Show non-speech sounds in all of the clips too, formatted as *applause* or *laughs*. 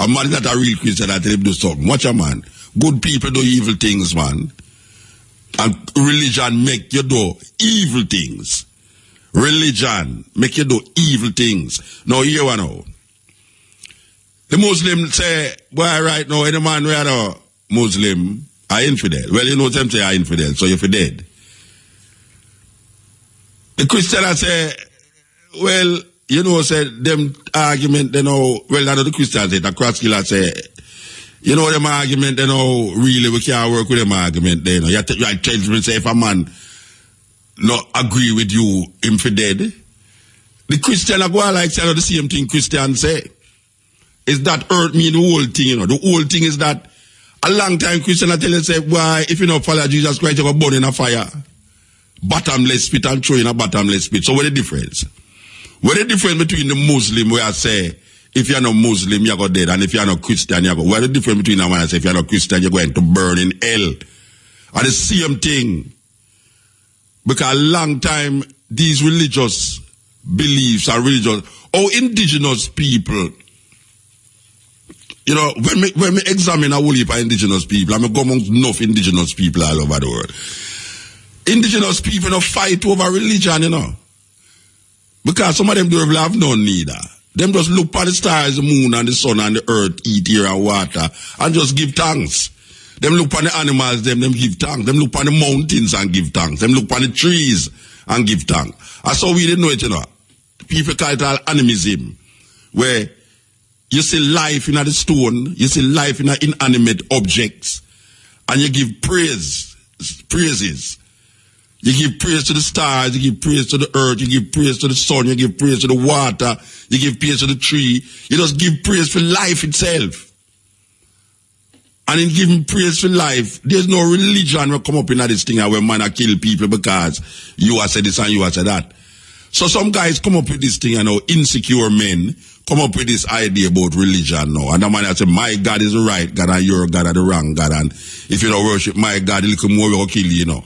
A man is not a real Christian tell him do something. Watch a man. Good people do evil things, man. And religion make you do evil things. Religion make you do evil things. Now here one now. The Muslim say, boy, right now, any man who a Muslim are infidel. Well, you know them say are infidel, so you're dead. The Christian I say, well, you know, say them argument, they know, well, not the Christians say, the cross killer say, you know, them argument, they know, really, we can't work with them argument, they know. You, t- you tell me, say, if a man not agree with you, him for dead. The Christian are go like say the same thing Christian say. Is that hurt me the whole thing, you know. The whole thing is that a long time Christian I tell you say, why if you don't follow Jesus Christ, you're burn in a fire. Bottomless pit and throw in a bottomless pit. So what the difference? What the difference between the Muslim where I say if you're not Muslim, you're dead, and if you're not Christian, you're go. The difference between that one I say if you're not Christian, you're going to burn in hell? And the same thing. Because a long time these religious beliefs are religious. Oh, indigenous people. You know, when we, when we examine a whole heap of indigenous people, I'm mean, go amongst enough indigenous people all over the world. Indigenous people don't fight over religion, you know. Because some of them don't have none neither. Them just look at the stars, the moon and the sun and the earth, eat air and water, and just give thanks. Them look on the animals, them, them give thanks. Them look on the mountains and give thanks. Them look on the trees and give thanks. That's how we didn't know it, you know. People call it all animism, where you see life in the stone, you see life in inanimate objects, and you give praise, praises. You give praise to the stars, you give praise to the earth, you give praise to the sun, you give praise to the water, you give praise to the tree. You just give praise for life itself. And in giving praise for life, there's no religion will come up in this thing where man I kill people because you are said this and you are said that. So some guys come up with this thing, you know, insecure men come up with this idea about religion now. And the man I say, my God is the right God and your God are the wrong God. And if you don't worship my God, a little more will kill you, you know.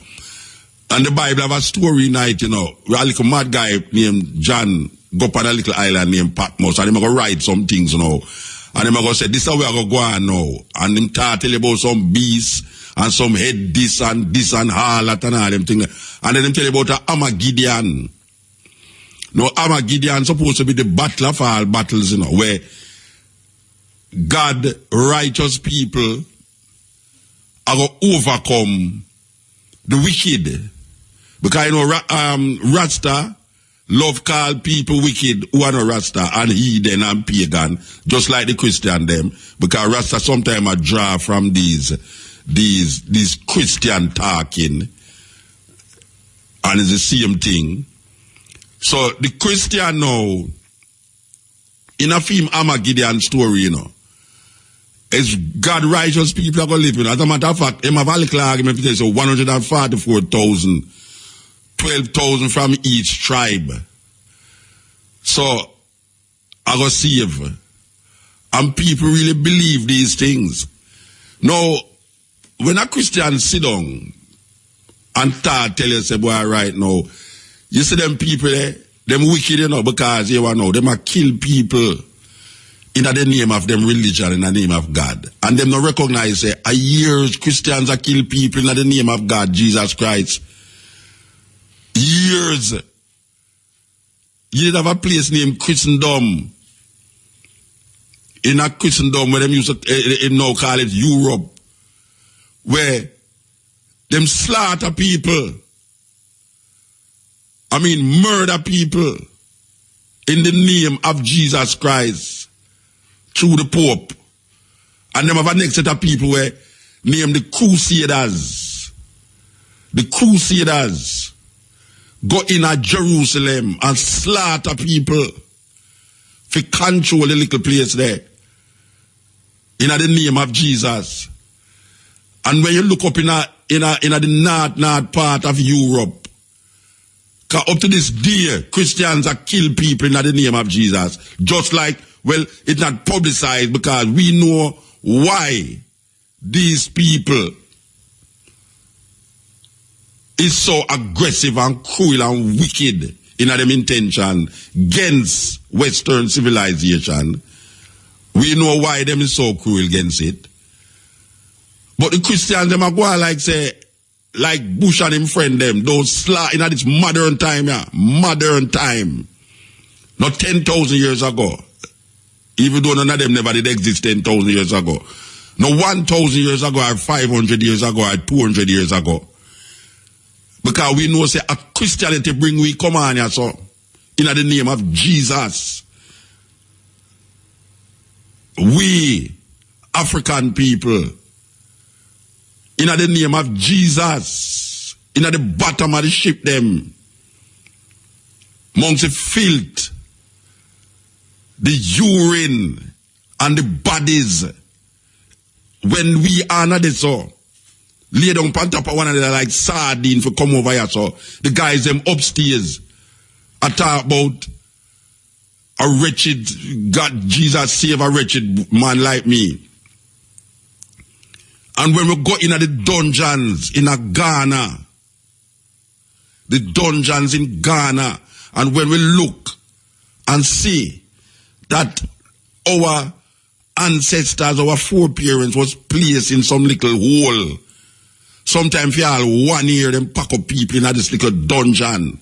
And the Bible have a story night, you know, a little mad guy named John go up on a little island named Patmos and going to write some things, you know. And going to say, this is how we are going go on now. And start tell you about some beasts and some head this and this and that and all them things. And then them tell you about a Armageddon. No, Armageddon supposed to be the battle of all battles, you know, where God, righteous people are going to overcome the wicked. Because, you know, um, Rasta, love call people wicked who are not Rasta and heathen and pagan, just like the Christian them. Because Rasta sometimes a draw from these, these, these Christian talking. And it's the same thing. So the Christian now, in a film Armageddon story, you know, is God righteous people are going to live in. As a matter of fact, him have a little argument, so 144,000 12,000 from each tribe. So, I got save. And people really believe these things. Now, when a Christian sit down and start tell you, say, boy, right now, you see them people there, them wicked, you know, because you know, them are kill people in the name of them religion, in the name of God. And them not recognize, say, a years Christians are kill people in the name of God, Jesus Christ years. You did have a place named Christendom. In a Christendom where them used to uh, now call it Europe. Where them slaughter people. I mean murder people in the name of Jesus Christ through the Pope. And them have a next set of people where named the Crusaders. The Crusaders go in at Jerusalem and slaughter people for control the little place there in the name of Jesus. And when you look up in a, in a, in a the north, north part of Europe, up to this day, Christians are kill people in the name of Jesus. Just like, well, it's not publicized because we know why these people is so aggressive and cruel and wicked in them intention against Western civilization. We know why them is so cruel against it. But the Christians, them are like say, like Bush and him friend them, those sla in this modern time, yeah, modern time. Not 10,000 years ago. Even though none of them never did exist 10,000 years ago. No 1,000 years ago or 500 years ago or 200 years ago. Because we know say a Christianity bring we come on here so. In the name of Jesus. We, African people, in the name of Jesus, in the bottom of the ship them, amongst the filth, the urine, and the bodies, when we are not so, lay down on top of one another like sardine for come over here, so the guys them upstairs, I talk about a wretched, God, Jesus save a wretched man like me. And when we go in the dungeons in a Ghana, the dungeons in Ghana, and when we look and see that our ancestors, our foreparents was placed in some little hole. Sometimes you all one year, them pack up people in this little dungeon.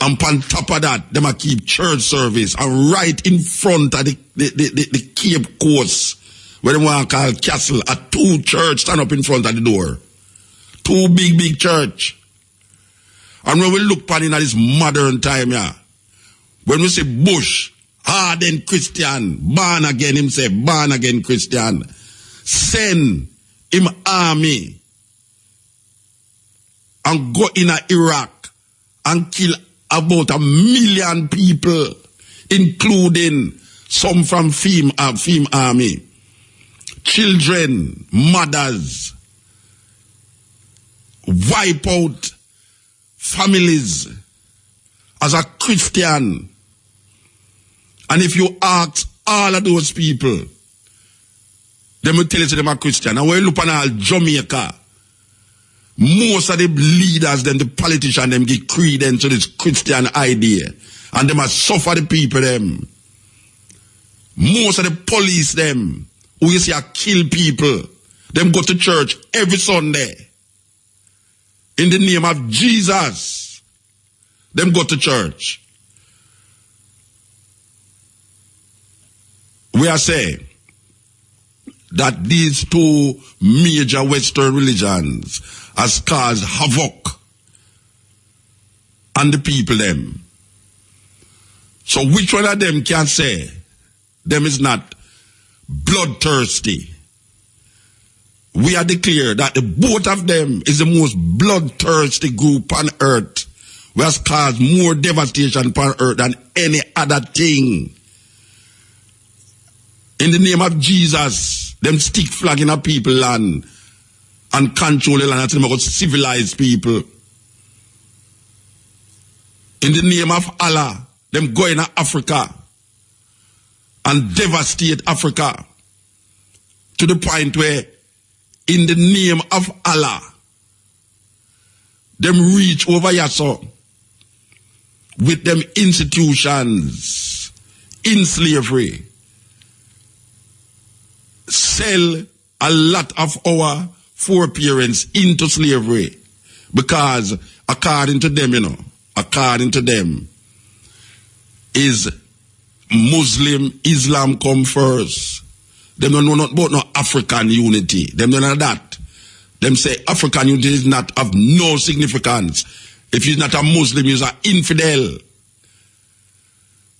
And on top of that, them a keep church service and right in front of the, the, the, the, the Cape Coast where they want to call castle, a two church stand up in front of the door. Two big, big church. And when we look upon in this modern time, yeah, when we say Bush, hardened Christian, born again, him say, born again Christian, send him army and go in Iraq and kill about a million people, including some from FEM, uh, FEM army children, mothers, wipe out families as a Christian. And if you ask all of those people, they will tell you them are Christian. And you look at Jamaica, most of the leaders, them, the politicians, them give credence to this Christian idea. And they must suffer the people, them. Most of the police, them, who you see a kill people, them go to church every Sunday. In the name of Jesus, them go to church. We are saying that these two major Western religions has caused havoc on the people them. So which one of them can say them is not bloodthirsty. We are declared that the both of them is the most bloodthirsty group on earth, who has caused more devastation upon earth than any other thing. In the name of Jesus, them stick flag in a people land and control the land. Until them civilized people. In the name of Allah, them go in Africa and devastate Africa to the point where, in the name of Allah, them reach over Yasso with them institutions in slavery, sell a lot of our foreparents into slavery because according to them, you know, according to them, is Muslim, Islam come first. Them don't know not about no African unity. Them don't know that. Them say African unity is not of no significance. If you're not a Muslim, you're an infidel.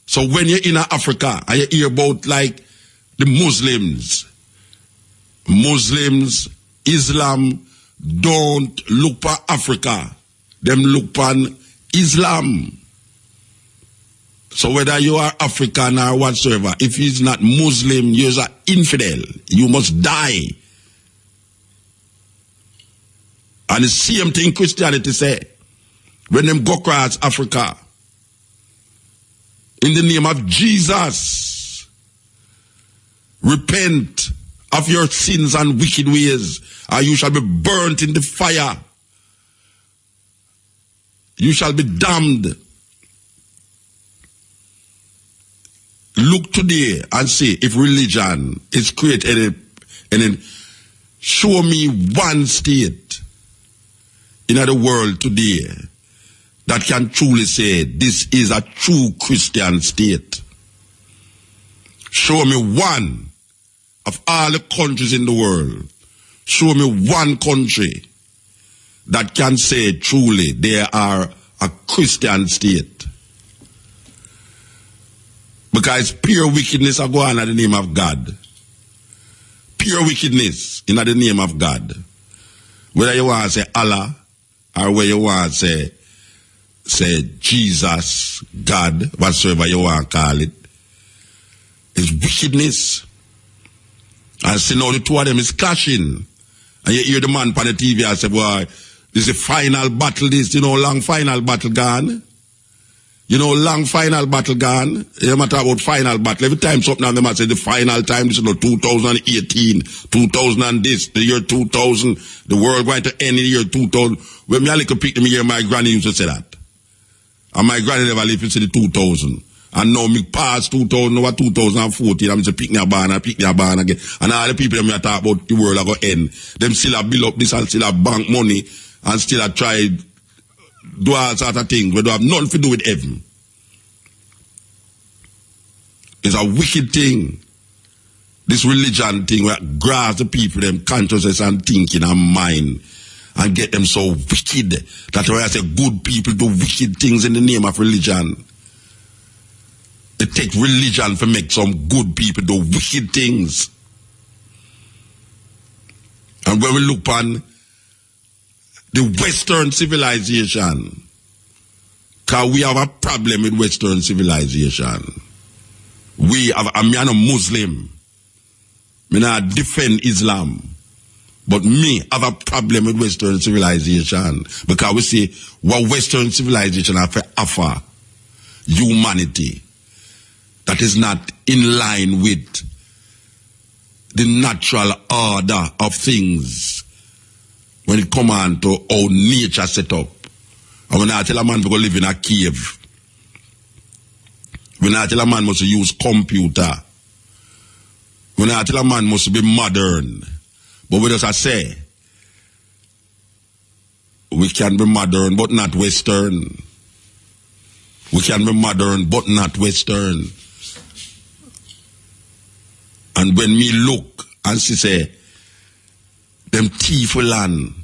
So when you're in Africa and you hear about like the Muslims, Muslims, Islam don't look for Africa. Them look on Islam. So whether you are African or whatsoever, if he's not Muslim, you're an infidel. You must die. And the same thing Christianity say. When them go across Africa, in the name of Jesus, repent of your sins and wicked ways, or you shall be burnt in the fire. You shall be damned look today and see if religion is created and then show me one state in the world today that can truly say this is a true Christian state. Show me one of all the countries in the world. Show me one country that can say truly they are a Christian state. Because pure wickedness are going in the name of God. Pure wickedness in the name of God. Whether you want to say Allah or whether you want to say say Jesus, God, whatsoever you want to call it, is wickedness. And see now the two of them is clashing. And you hear the man on the TV I say, boy, this is a final battle, this, you know, long final battle gone. You know, long final battle gone. You matter about final battle. Every time something on them I say the final time, this is know, 2018, 2000 this, the year 2000, the world going to end in the year 2000. When me a little pick me here, my granny used to say that. And my granny never lived to see the 2000. And now me past 2000, now 2014, I'm just picking a barn and picking a barn again. And all the people that me talk about the world are going to end. Them still have build up this and still have bank money and still have tried do all sort of things we don't have nothing to do with heaven. It's a wicked thing. This religion thing where grasp the people, them consciousness and thinking and mind and get them so wicked. That's why I say good people do wicked things in the name of religion. Take religion to make some good people do wicked things. And when we look on the Western civilization. Because we have a problem with Western civilization. We have, I'm a Muslim. Me not defend Islam. But me have a problem with Western civilization. Because we see what Western civilization have to offer humanity that is not in line with the natural order of things when it come on to how nature set up. And when I tell a man to go live in a cave, when I tell a man must use computer, when I tell a man must be modern, but what does I say? We can be modern but not Western. We can be modern but not Western. And when me look and she say, them thief land.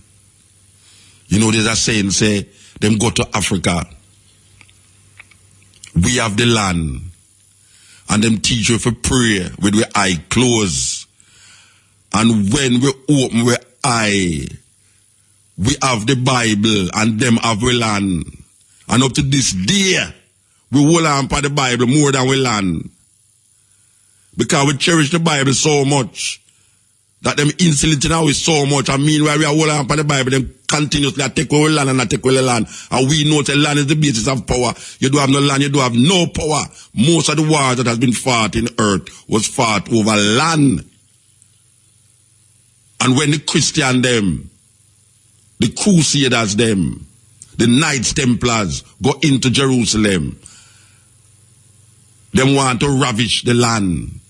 You know, there's a saying, say, them go to Africa. We have the land. And them teach you for prayer with we eye closed. And when we open we eye, we have the Bible and them have the land. And up to this day, we hold on for the Bible more than we land. Because we cherish the Bible so much that them insulting now is so much. I mean, while we are holding on the Bible, them continuously take away land and take away the land. And we know that land is the basis of power. You do have no land, you do have no power. Most of the wars that has been fought in earth was fought over land. And when the Christian them, the Crusaders them, the Knights Templars go into Jerusalem, them want to ravish the land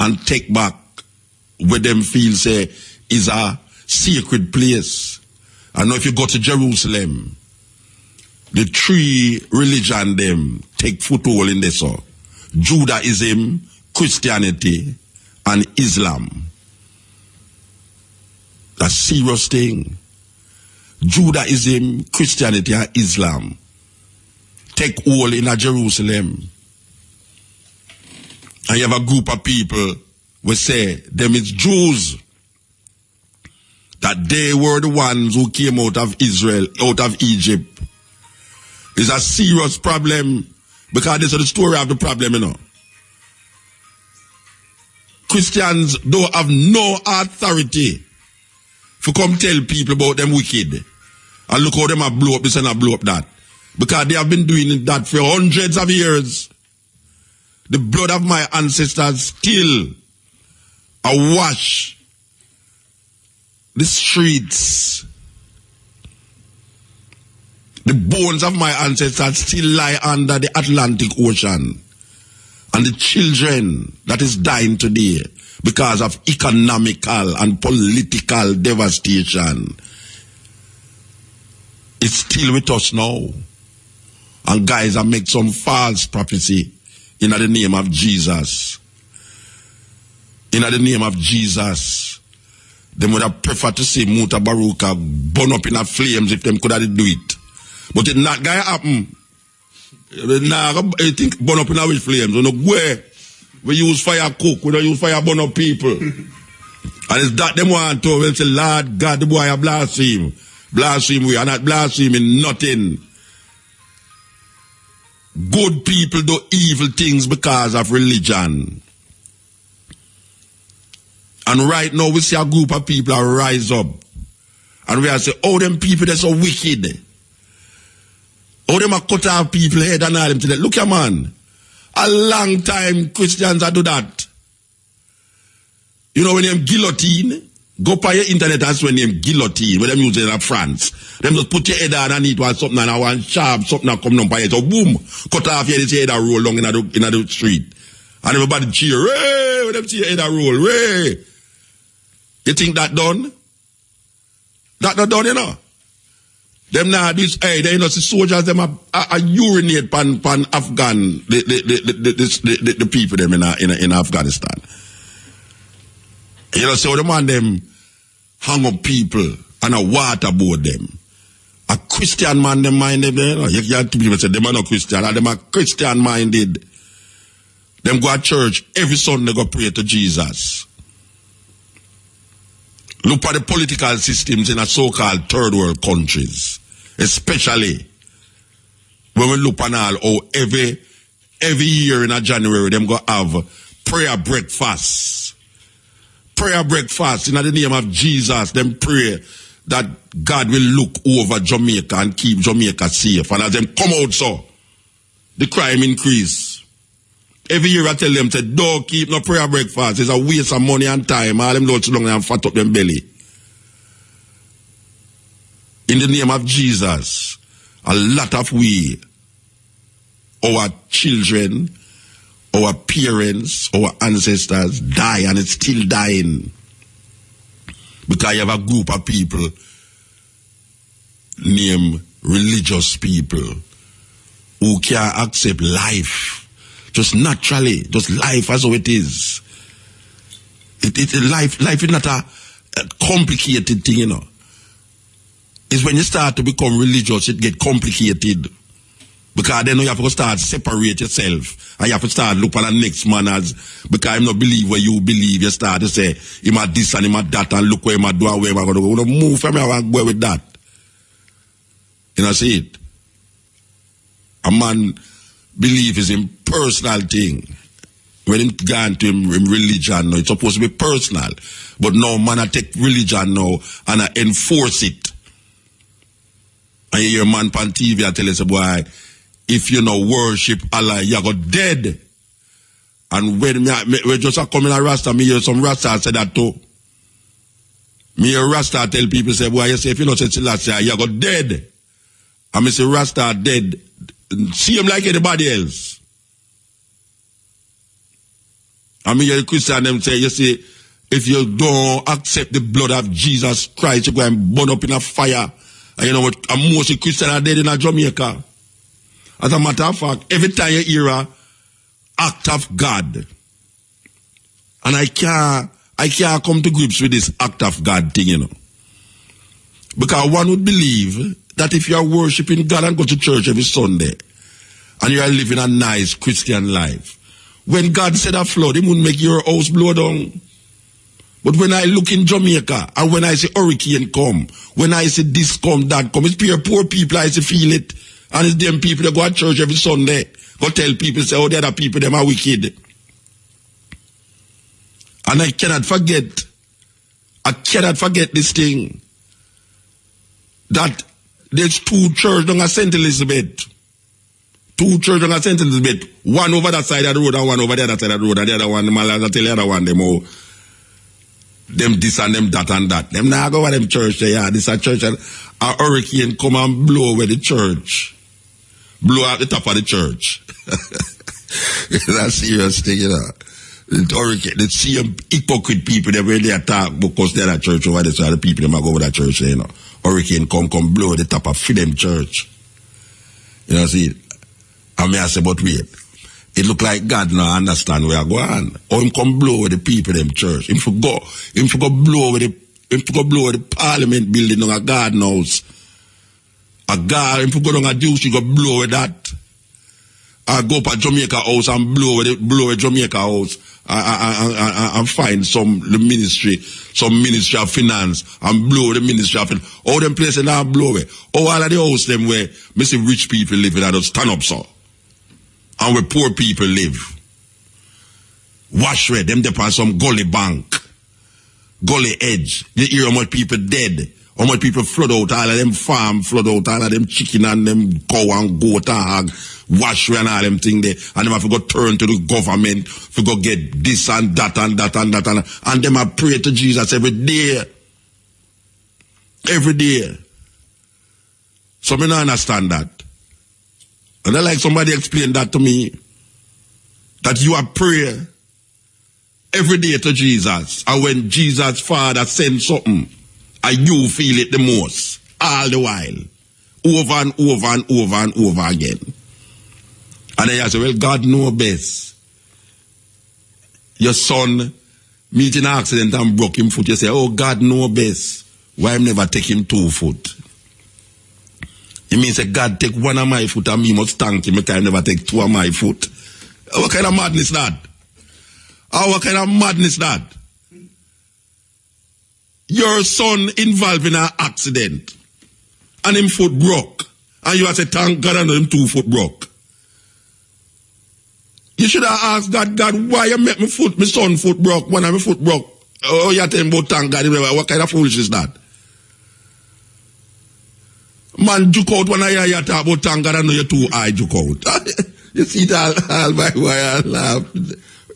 and take back where them feel say is a sacred place. I know if you go to Jerusalem, the three religion them take foothold in this. So. Judaism, Christianity, and Islam. That's serious thing. Judaism, Christianity, and Islam take hold in a Jerusalem. And you have a group of people we say them is Jews that they were the ones who came out of Israel, out of Egypt. It's a serious problem because this is the story of the problem, you know. Christians don't have no authority to come tell people about them wicked. And look how them have blow up this and have blow up that. Because they have been doing that for hundreds of years. The blood of my ancestors still awash the streets. The bones of my ancestors still lie under the Atlantic Ocean. And the children that is dying today because of economical and political devastation is still with us now. And guys, I make some false prophecy in the name of Jesus. In the name of Jesus. They would have preferred to see Mutabaruka burn up in the flames if them could have do it. But it not gonna happen. Nah, I think burn up in the flames. You know, where we use fire cook, we don't use fire burn up people. *laughs* and it's that them want to, when say, Lord God, the boy a blaspheme. Blaspheme we are not blaspheming nothing. Good people do evil things because of religion. And right now we see a group of people are rise up. And we are say, oh, them people they're so wicked. Oh, them are cut off people head and all them today. Look here, man. A long time Christians are do that. You know when them guillotine, Go by your internet and when name guillotine, where them use it in France. Them just put your head underneath one something and one sharp something and come down by it. So boom, cut off your head and roll down in the, in the street. And everybody cheer, hey, when them see your head and roll, hey. You think that done? That not done, you know? Them now this hey, they you know see soldiers them are, are, are urinate pan pan Afghan the the the the, the, the, the people them in in, in Afghanistan. You know, so the man them hang up people and a waterboard them. A Christian man, them minded, eh? you know, you hear two people say, them are not Christian, them Christian minded. Them go to church every Sunday go pray to Jesus. Look at the political systems in a so-called third world countries, especially when we look on all, oh, every, every year in a January, them go have prayer breakfast prayer breakfast in the name of Jesus, them pray that God will look over Jamaica and keep Jamaica safe. And as them come out so, the crime increase. Every year I tell them, say, don't keep no prayer breakfast. It's a waste of money and time. All them loads long and fat up them belly. In the name of Jesus, a lot of we, our children, our parents, our ancestors die and it's still dying. Because you have a group of people named religious people who can accept life just naturally, just life as it is. It, it, life, life is not a, a complicated thing, you know. It's when you start to become religious, it get complicated. Because then you have to start separate yourself. And you have to start look at the next man as because I'm not believe where you believe. You start to say, him at this and him at that and look where him at do and where him at go. You move from here and go with that. You know, see it? A man believe is a personal thing. When him gone to him, him religion, no, it's supposed to be personal. But no man I take religion now and I enforce it. And you hear man on TV I tell you, say, boy, if you know worship Allah, you go dead. And when me, me we just a come in a Rasta, me hear some Rasta say that too. Me hear Rasta tell people say, boy, you say if you know say Selassie, you go dead. And me say Rasta dead. See him like anybody else. I mean, the Christian them say, you see, if you don't accept the blood of Jesus Christ, you go and burn up in a fire. And you know what? And most Christians are dead in a Jamaica. As a matter of fact, every time you hear a act of God, and I can't, I can't come to grips with this act of God thing, you know. Because one would believe that if you are worshiping God and go to church every Sunday, and you are living a nice Christian life, when God said a flood, He wouldn't make your house blow down. But when I look in Jamaica, and when I see hurricane come, when I see this come, that come, it's poor, poor people, I see feel it. And it's them people that go to church every Sunday. Go tell people, say, oh, the other people, them are wicked. And I cannot forget, I cannot forget this thing, that there's two churches on St. Elizabeth. Two churches on St. Elizabeth. One over that side of the road and one over the other side of the road. And the other one, the man, tell the other one, them all, them this and them that and that. Them now go over them church there, yeah, this a church and a hurricane come and blow away the church blow out the top of the church. *laughs* a serious thing, you know. The hurricane, the same hypocrite people they really attack because they're at church over there, so the people they might go over that church, you know. Hurricane come, come blow the top of them church. You know, see, I mean, I say, but wait. It look like God now understand where I go on. Or him come blow with the people them church. Him for go, him for go blow with the, him for go blow with the parliament building on a Gordon House. A guard, him for go down a deuce, you go blow with that. I go up a Jamaica house and blow with it, blow with Jamaica house. I, I, I, I, find some the ministry, some ministry of finance and blow the ministry of finance. All them places now blow it. All of the house them where me see rich people living I just stand up so. And where poor people live. Wash red, them depend some gully bank. Gully edge. You hear how much people dead. How much people flood out, all of them farm flood out, all of them chicken and them cow and goat and hog wash and all them thing there. And them have to go turn to the government to go get this and that and that and that and, and them have pray to Jesus every day. Every day. So me not understand that. And I like somebody explain that to me. That you are prayer every day to Jesus. And when Jesus Father sends something, and you feel it the most, all the while. Over and over and over and over again. And then say, well, God know best. Your son meet an accident and broke him foot. You say, oh, God know best. Why I'm never take him two foot? It means that God take one of my foot and me must thank him I never take two of my foot. What kind of madness that? Oh, what kind of madness that? Your son involved in an accident and him foot broke. And you have to thank God and him two foot broke. You should have asked God, God, why you make my foot, my son foot broke, when I my foot broke? Oh, you tell him about thank God, what kind of foolish is that? Man, juke out when I hear you talk about thank God, I know you're too high, juke out. *laughs* you see that, all my why I laugh.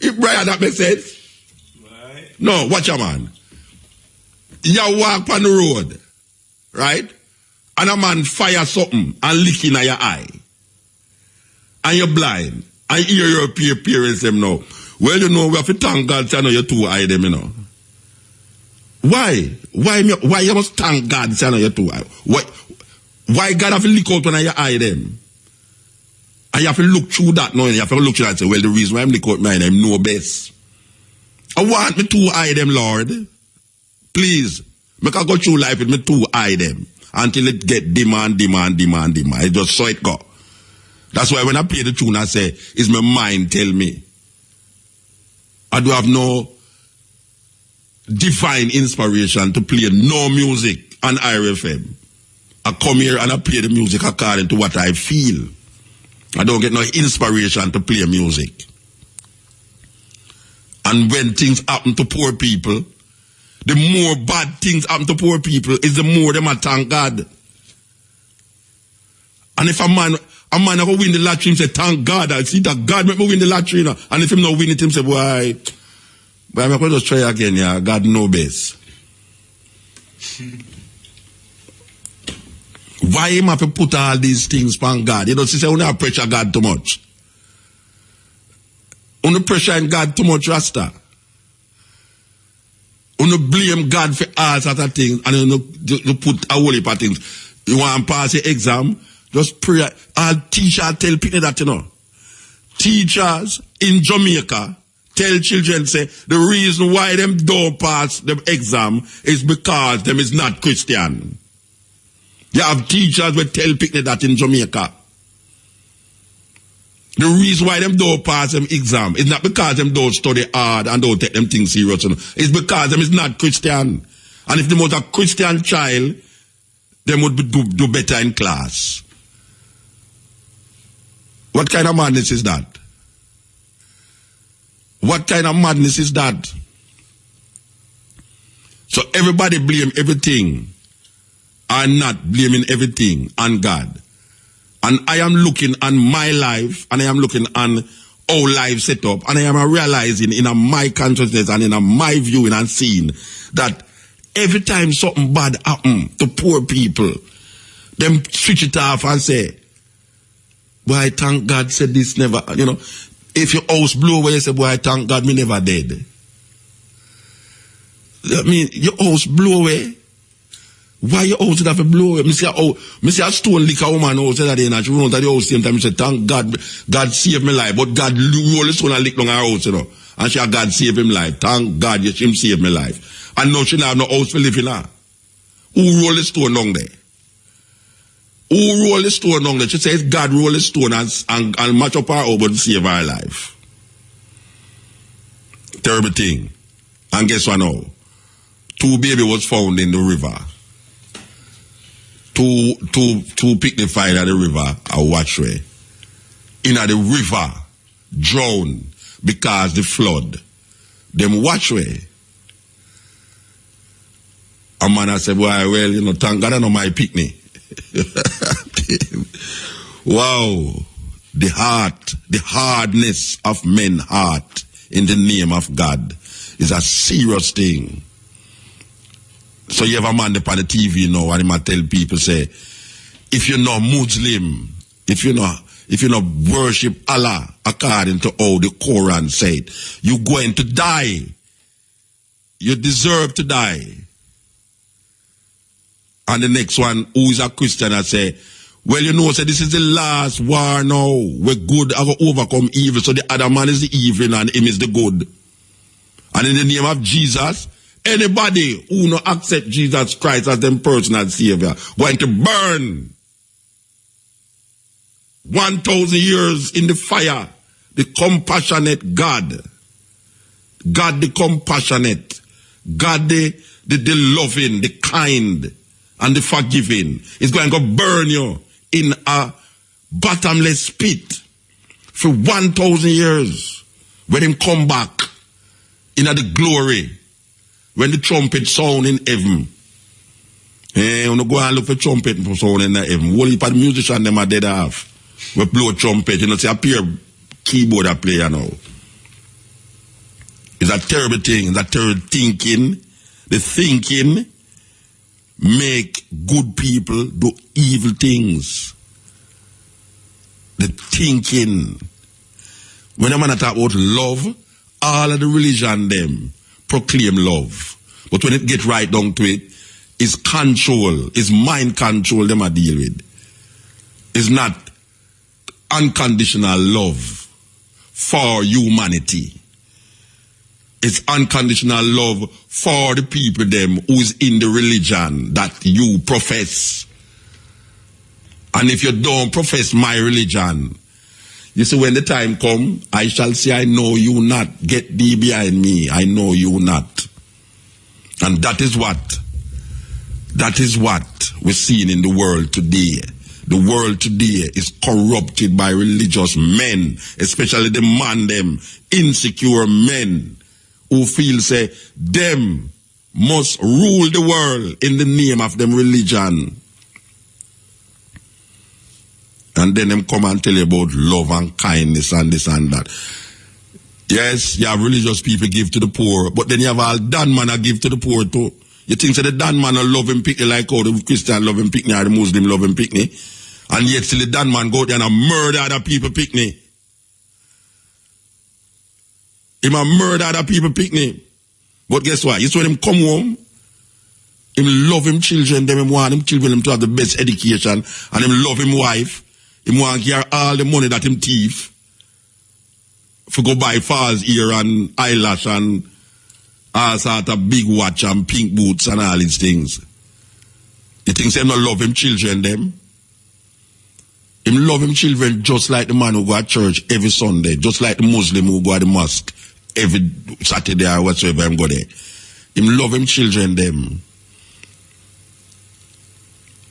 If Brian, that makes sense? Right. No, watch your man. You walk on the road, right? And a man fire something and lick in your eye. And you're blind. I hear your parents them now. Well, you know, we have to thank God say, I know you two high them, you know. Why? Why why you must thank God say, I know you too high? Why, why God have to look out when you eye them? And you have to look through that now, you have to look through that and say, well, the reason why I'm looking out mine, I'm know best. I want me two eye them, Lord. Please. Make I go through life with me to eye them. Until it get demand, demand, demand, demand. I just saw it go. That's why when I play the tune, I say, is my mind tell me. I do have no divine inspiration to play no music on IRIE FM. I come here and I play the music according to what I feel. I don't get no inspiration to play music. And when things happen to poor people, the more bad things happen to poor people is the more them I thank God. And if a man a man go win the lottery, say, thank God. I see that God make me win the lottery. You know? And if him not win it, him say, why? but I'm going to try again, yeah. God know best. *laughs* Why him have to put all these things on God? You know, she say, not pressure God too much. You pressure in God too much, Rasta. You blame God for all sorts of things and you, you put a whole heap of things. You want to pass your exam, just pray. All teachers tell people that, you know. Teachers in Jamaica tell children, say, the reason why them don't pass the exam is because them is not Christian. You have teachers will tell people that in Jamaica. The reason why them don't pass them exam is not because them don't study hard and don't take them things serious. It's because them is not Christian. And if them was a Christian child, them would do, do better in class. What kind of madness is that? What kind of madness is that? So everybody blame everything and not blaming everything on God. And I am looking on my life and I am looking on our life set up and I am realizing in a my consciousness and in a my viewing and seeing that every time something bad happen to poor people, them switch it off and say, why thank God said this never, you know. If your house blew away, you say, boy, thank God me never dead. I mean, your house blew away. Why your house have to blow? Me say, oh, me say a stone lick a woman house that day and she run to the house same time. Me say, thank God, God saved me life. But God roll the stone and lick down her house, you know. And she God save him life. Thank God, yes, him save me life. And now she have no house to live in her. Who roll the stone down there? Who roll the stone down there? She says God roll the stone and, and, and match up her over to save her life. Terrible thing. And guess what now? Two baby was found in the river. Two, two, two picnic fire at the river, a watchway. In the river, drown because the flood. Them watchway. A man I said, well, well, you know, thank God I know my picnic. *laughs* wow. The heart, the hardness of men heart in the name of God is a serious thing. So you have a man up on the TV you now and he might tell people say, if you're not Muslim, if you're not if you not worship Allah according to how the Quran said, you're going to die. You deserve to die. And the next one, who is a Christian, I say, well, you know, say this is the last war now. Where good have overcome evil. So the other man is the evil and him is the good. And in the name of Jesus, anybody who not accept Jesus Christ as them personal savior, going to burn 1,000 years in the fire. The compassionate God. God the compassionate. God the, the, the loving, the kind, and the forgiving. Is going to burn you in a bottomless pit for 1,000 years. When him come back in the glory. When the trumpet sound in heaven. Eh, you go and look for trumpet for sound in heaven. What if the musician them are dead off? we blow trumpet, you know, say a peer keyboard a player now. It's a terrible thing, it's a terrible thinking. The thinking make good people do evil things. The thinking. When a man talk about love, all of the religion them proclaim love. But when it get right down to it, it's control, it's mind control them I deal with. It's not unconditional love for humanity. It's unconditional love for the people them who's in the religion that you profess. And if you don't profess my religion, you see when the time come, I shall say, I know you not. Get thee behind me. I know you not. And that is what, that is what we're seeing in the world today. The world today is corrupted by religious men, especially the man them, insecure men who feel say them must rule the world in the name of them religion. And then them come and tell you about love and kindness and this and that. Yes, you have religious people give to the poor, but then you have all Dan man I give to the poor too. You think so the Dan man love him picnic like how the Christian love him picnic or the Muslim love him picnic? And yet still the Dan man go there and murder other people picnic. Him a murder other people picnic. But guess what? It's when him come home, him love him children, them him want him children him to have the best education, and him love him wife. Him want to get all the money that him thief. For go buy false ear and eyelash and all sort of big watch and pink boots and all these things. You think him not love him children them? Him love him children just like the man who go to church every Sunday, just like the Muslim who go to the mosque every Saturday or whatsoever him go there. Him love him children them.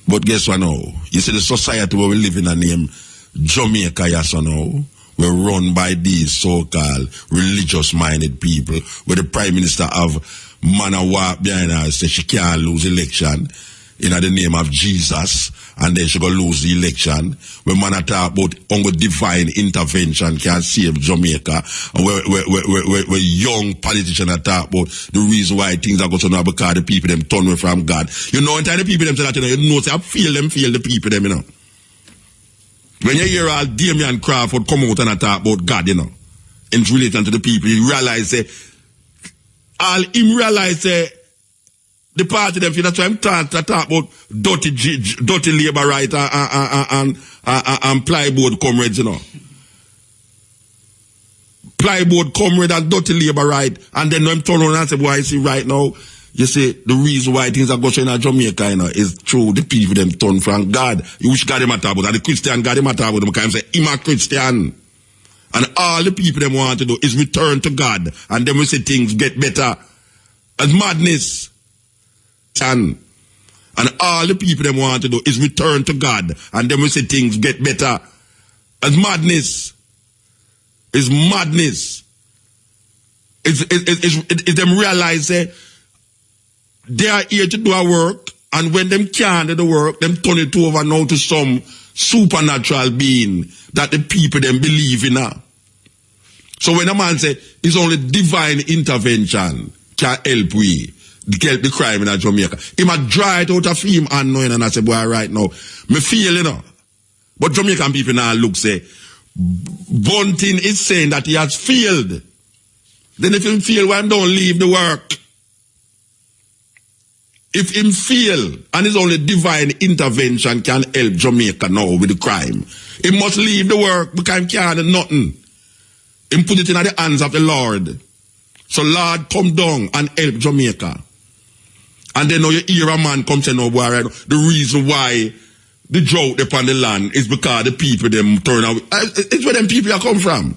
But guess what now? You see the society where we live in a name Jamaica, yes or no? We're run by these so-called religious-minded people, where the Prime Minister have man a behind her say she can't lose election in the name of Jesus, and then she go lose the election. When man talk about only divine intervention can save Jamaica, and where, where, where, where, where young politicians talk about the reason why things are going to now because the people them turn away from God. You know, and the people them say that, you know, you know, say, I feel them, feel the people them, you know. When you hear all Damian Crawford come out and talk about God, you know, in relation to the people. He realized that all him realize uh, the party them why I'm talk, to talk about dirty, dirty labor right and, and, and, and, and comrades, you know. Plyboard comrade and dirty labor right. And then I'm turn around and say, boy, I see right now, you see, the reason why things are going in Jamaica, you know, is through the people them turn from God. You wish God him at about, and the Christian God him at about them, because say, I'm a Christian. And all the people them want to do is return to God. And then we see things get better. As madness. And, all the people them want to do is return to God. And then we see things get better. As madness. Is madness. It's, it's, it's, it's, it's them realize eh, they are here to do a work. And when them can't do the work, them turn it over now to some supernatural being that the people them believe in. Now. So when a man say it's only divine intervention can help we get the crime in Jamaica, he might dry it out of him unknowing and I say, boy, right now, me feel, you know. But Jamaican people now look say, Bunting is saying that he has failed. Then if him fail, why don't leave the work? If him fail, and it's only divine intervention can help Jamaica now with the crime, he must leave the work because he can't do nothing. Him put it in the hands of the Lord. So Lord, come down and help Jamaica. And then now you hear a man come say, no, boy, right, the reason why the drought upon the land is because the people them turn out. Uh, it's where them people are come from.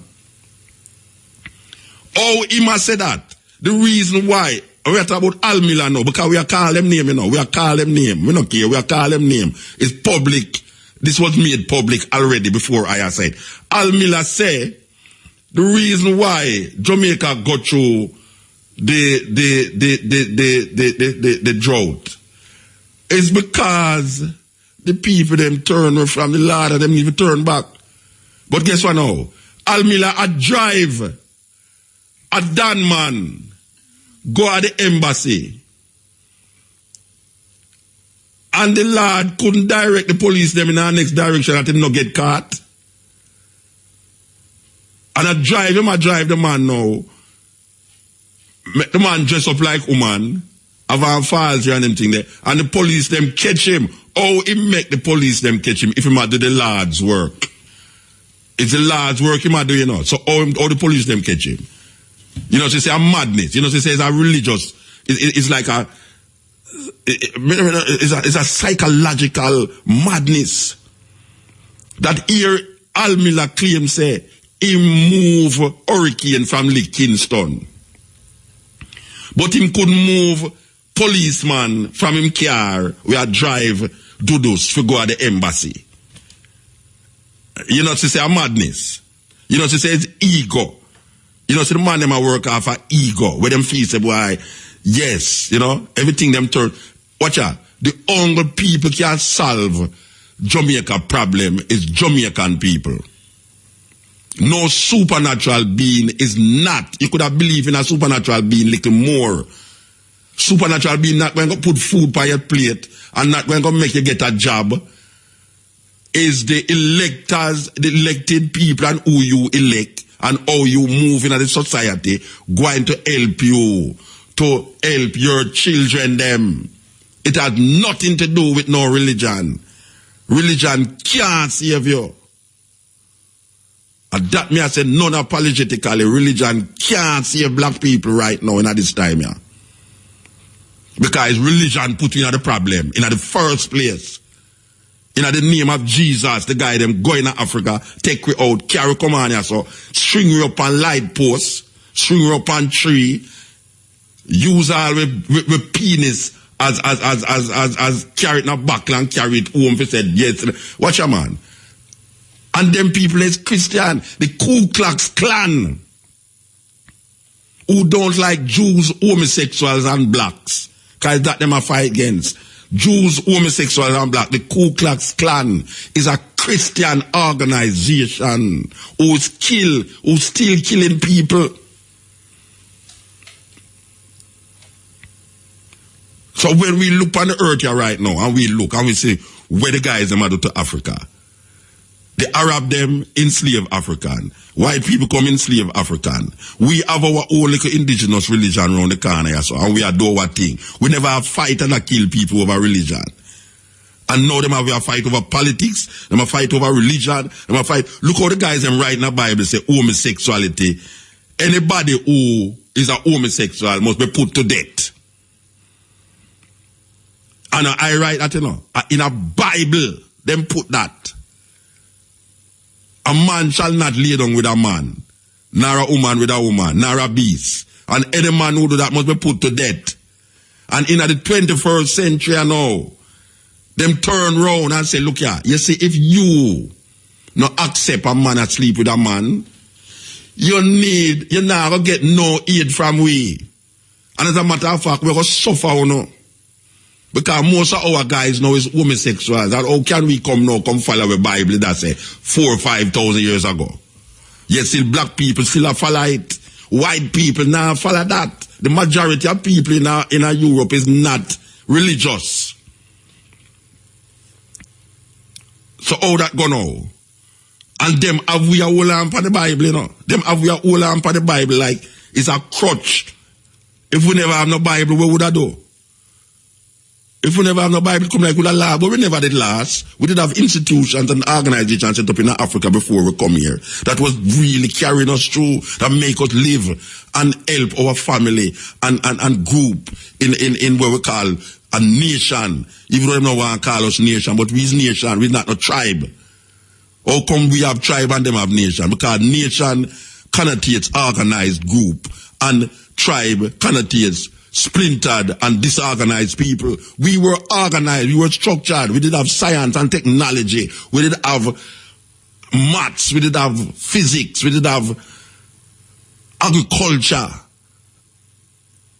Oh, he must say that. The reason why we are talking about Al Miller now, because we are calling them name, you know. We are calling them name. We don't care. We are calling them name. It's public. This was made public already before I said. Al Miller say the reason why Jamaica got through the the the the the the, the, the, the drought is because the people them turn from the Lord and them even turn back. But guess what now? Al Miller a drive a Dan man go at the embassy. And the Lord couldn't direct the police them in our next direction that him not get caught. And I drive him, I drive the man now. Make the man dress up like woman, have a files and them thing there. And the police them catch him. Oh, he make the police them catch him if he might do the Lord's work. It's the Lord's work he might do, you know. So oh, all, all oh, the police them catch him. You know, she say a madness. You know, she say says a religious. It, it, it's like a it, it's a, it's a psychological madness that here Al Miller claims say him move hurricane from Kingston. But him could move policeman from him car where drive Dudus to go at the embassy. You know, to say a madness. You know, to say ego. You know, so the man them a work off a ego, where them feel say, boy, yes, you know, everything them turn. Watch out. The only people can solve Jamaica problem is Jamaican people. No supernatural being is not. You could have believed in a supernatural being little more. Supernatural being not going to put food by your plate and not going to make you get a job. Is the electors, the elected people and who you elect and how you move in the society going to help you to help your children them. It has nothing to do with no religion. Religion can't save you. And that me I say non-apologetically, religion can't save black people right now in at this time, yeah. Because religion put you in the problem in the first place. In the name of Jesus, the guy them going to Africa, take we out, carry come on here, so string you up on light posts, string you up on tree, use all with, with, with penis as as as as as, as carry it in a back and carry it home. He said, yes. Watch your man. And them people is Christian, the Ku Klux Klan, who don't like Jews, homosexuals, and blacks. Because that them a fight against. Jews, homosexuals, and black. The Ku Klux Klan is a Christian organization who's kill, who's still killing people. So when we look on the earth here right now, and we look and we say, where the guys them are to Africa, The Arab them enslave African. White people come enslave African. We have our own little indigenous religion around the corner, so, and we adore our thing. We never have fight and kill people over religion. And now them have a fight over politics, them a fight over religion, them a fight. Look how the guys them write in the Bible say homosexuality. Anybody who is a homosexual must be put to death. And I write that, you know, in a Bible, them put that. A man shall not lay down with a man, nor a woman with a woman, nor a beast. And any man who do that must be put to death. And in the 21st century now, them turn round and say, look here, you see, if you not accept a man that sleep with a man, you need, you not gonna get no aid from we. And as a matter of fact, we're gonna suffer, you know. Because most of our guys now is homosexuals. And how can we come now, come follow the Bible that say four or five thousand years ago? Yet still black people still follow it. White people now follow that. The majority of people in, our, in our Europe is not religious. So how that go now? And them have we a whole lamp on the Bible, you know? Them have we a whole on the Bible like it's a crutch. If we never have no Bible, what would I do? If we never have no Bible, come like a law, but we never did last. We did have institutions and organizations set up in Africa before we come here. That was really carrying us through, that make us live and help our family and, and, and group in, in, in what we call a nation. Even though they don't want to call us nation, but we's nation, we're not a tribe. How come we have tribe and them have nation? Because nation connotates organized group and tribe connotates splintered and disorganized people. We were organized, we were structured, we did have science and technology, we did have maths, we did have physics, we did have agriculture.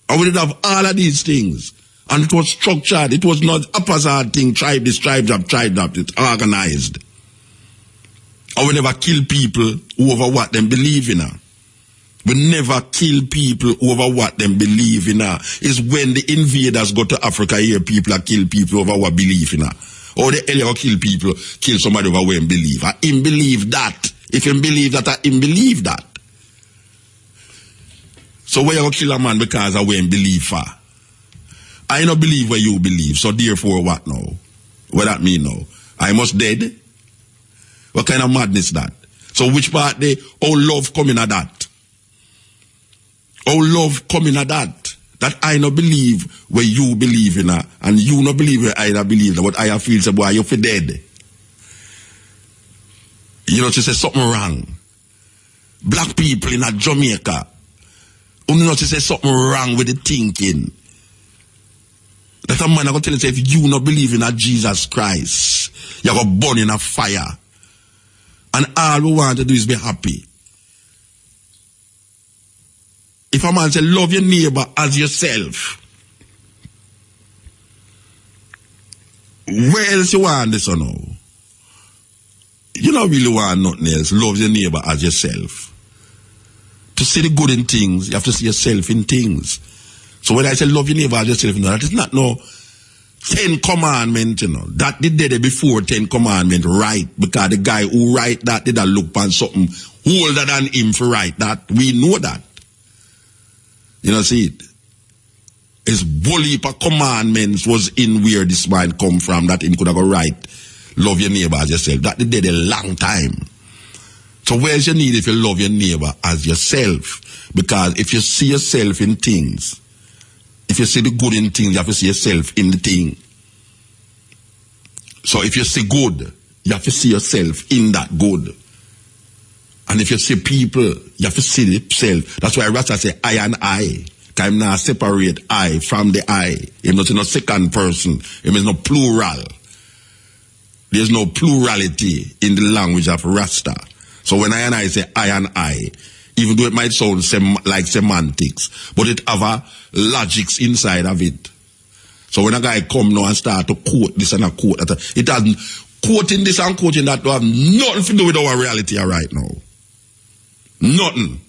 And we did have all of these things. And it was structured. It was not a haphazard thing, tribe this, tribe that, tribe that. It's organized. And we never kill people over what they believe in. We never kill people over what them believe in. Uh. Is when the invaders go to Africa here, people are kill people over what believe in. Uh. Or the hell kill people, kill somebody over what believe. I him believe that. If him believe that, I him believe that. So where you kill a man because I him believe for? I don't believe where you believe, so therefore what now? What that mean now? I must dead? What kind of madness that? So which part they all love coming at that? Our love coming at that. That I not believe where you believe in her, and you not believe where I not believe But I feel say, boy, you for dead. You know, she say something wrong. Black people in a Jamaica, you know, she say something wrong with the thinking. That a man I gonna tell you say, if you not believe in a Jesus Christ, you're gonna burn in a fire. And all we want to do is be happy. If a man say, love your neighbor as yourself, where else you want this or no? You don't really want nothing else. Love your neighbor as yourself. To see the good in things, you have to see yourself in things. So when I say love your neighbor as yourself, you that is not no Ten Commandment, you know. That did it before Ten Commandment, right? Because the guy who write that did a look on something older than him for write that. We know that. You know, see it. His bully commandments was in where this man come from that him could have right. Love your neighbor as yourself. That they did a long time. So where's your need if you love your neighbor as yourself? Because if you see yourself in things, if you see the good in things, you have to see yourself in the thing. So if you see good, you have to see yourself in that good. And if you see people, you have to see yourself. That's why Rasta say I and I. Can now separate I from the I. It not in a second person. It means no plural. There's no plurality in the language of Rasta. So when I and I say I and I, even though it might sound sem like semantics, but it have a logics inside of it. So when a guy come now and start to quote this and a quote that, it has quoting this and quoting that to have nothing to do with our reality right now. Nothing.